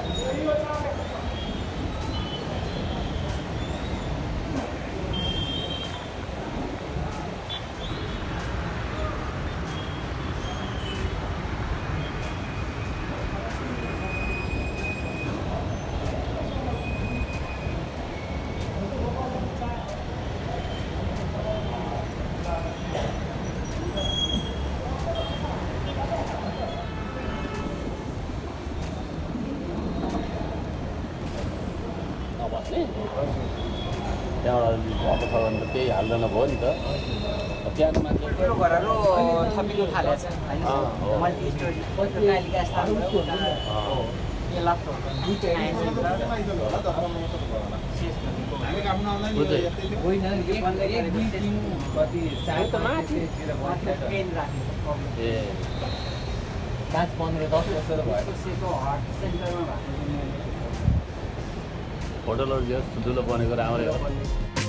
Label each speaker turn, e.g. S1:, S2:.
S1: いい音ある? त्यहाँबाट अब छ भने त केही हाल्दैन भयो नि त त्यहाँको मान्छे
S2: पाँच पन्ध्र दस वर्ष
S3: भएको
S1: होटलहरू जो ठुल्ठुलो बनेको राम्रै हो।